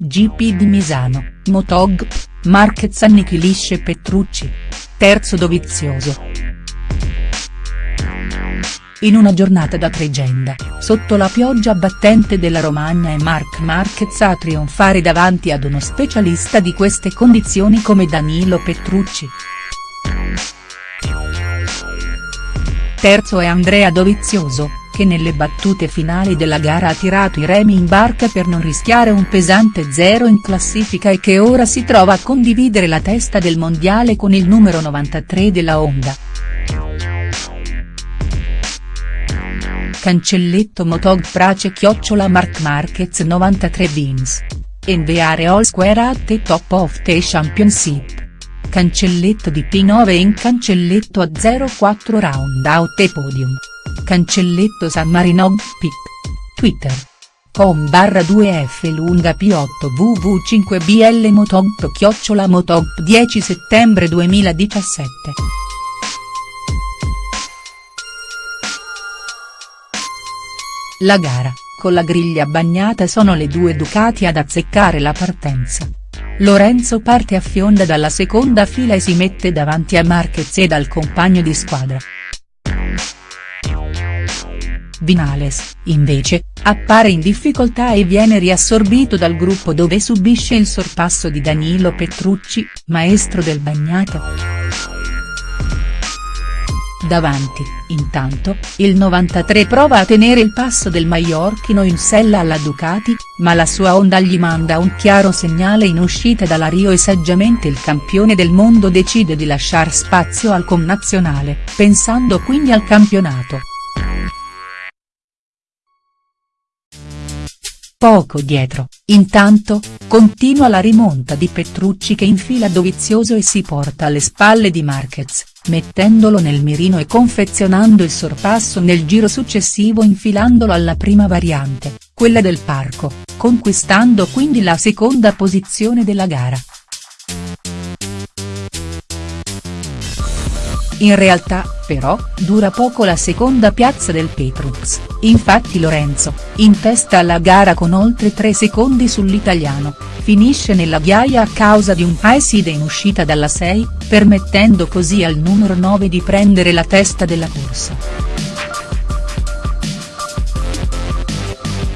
GP di Misano, Motog, Marquez annichilisce Petrucci. Terzo Dovizioso. In una giornata da tregenda, sotto la pioggia battente della Romagna è Marc Marquez a trionfare davanti ad uno specialista di queste condizioni come Danilo Petrucci. Terzo è Andrea Dovizioso, che nelle battute finali della gara ha tirato i remi in barca per non rischiare un pesante zero in classifica e che ora si trova a condividere la testa del mondiale con il numero 93 della Honda. Cancelletto Motog Prace chiocciola Marc Marquez 93 Beans. Enviare All Square at the top of the championship. Cancelletto di P9 in cancelletto a 04 round out e podium. Cancelletto San Marino Pic. Twitter. com barra 2f lunga p8 vv5bl motop chiocciola motop 10 settembre 2017. La gara, con la griglia bagnata sono le due Ducati ad azzeccare la partenza. Lorenzo parte a fionda dalla seconda fila e si mette davanti a Marquez e dal compagno di squadra. Vinales, invece, appare in difficoltà e viene riassorbito dal gruppo dove subisce il sorpasso di Danilo Petrucci, maestro del bagnato. Davanti, intanto, il 93 prova a tenere il passo del maiorchino in sella alla Ducati, ma la sua Honda gli manda un chiaro segnale in uscita dalla Rio e saggiamente il campione del mondo decide di lasciar spazio al connazionale, pensando quindi al campionato. Poco dietro, intanto, continua la rimonta di Petrucci che infila Dovizioso e si porta alle spalle di Marquez, mettendolo nel mirino e confezionando il sorpasso nel giro successivo infilandolo alla prima variante, quella del parco, conquistando quindi la seconda posizione della gara. In realtà, però, dura poco la seconda piazza del Petrux, infatti Lorenzo, in testa alla gara con oltre 3 secondi sull'italiano, finisce nella ghiaia a causa di un high in uscita dalla 6, permettendo così al numero 9 di prendere la testa della corsa.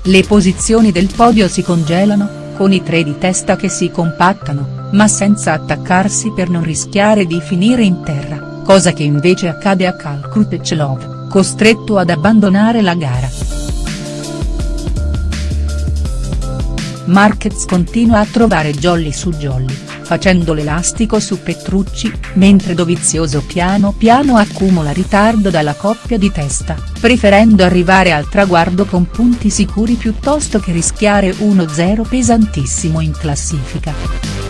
Le posizioni del podio si congelano, con i tre di testa che si compattano, ma senza attaccarsi per non rischiare di finire in terra cosa che invece accade a Cal Krutechlov, costretto ad abbandonare la gara. Marquez continua a trovare jolly su jolly, facendo l'elastico su Petrucci, mentre Dovizioso piano piano accumula ritardo dalla coppia di testa, preferendo arrivare al traguardo con punti sicuri piuttosto che rischiare 1-0 pesantissimo in classifica.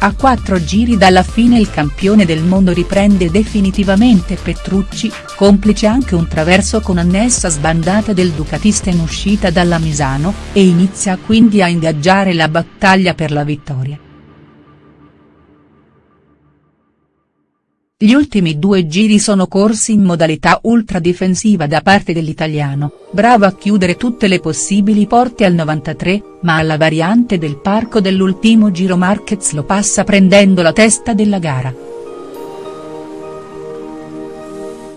A quattro giri dalla fine il campione del mondo riprende definitivamente Petrucci, complice anche un traverso con annessa sbandata del ducatista in uscita dalla Misano, e inizia quindi a ingaggiare la battaglia per la vittoria. Gli ultimi due giri sono corsi in modalità ultra difensiva da parte dell'italiano, bravo a chiudere tutte le possibili porte al 93, ma alla variante del parco dell'ultimo giro Marquez lo passa prendendo la testa della gara.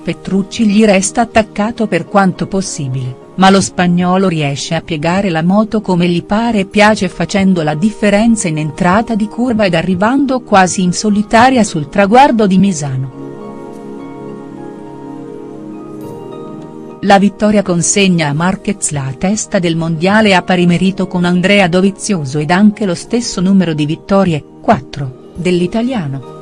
Petrucci gli resta attaccato per quanto possibile ma lo spagnolo riesce a piegare la moto come gli pare e piace facendo la differenza in entrata di curva ed arrivando quasi in solitaria sul traguardo di Misano. La vittoria consegna a Marquez la testa del mondiale a pari merito con Andrea Dovizioso ed anche lo stesso numero di vittorie, 4, dell'italiano.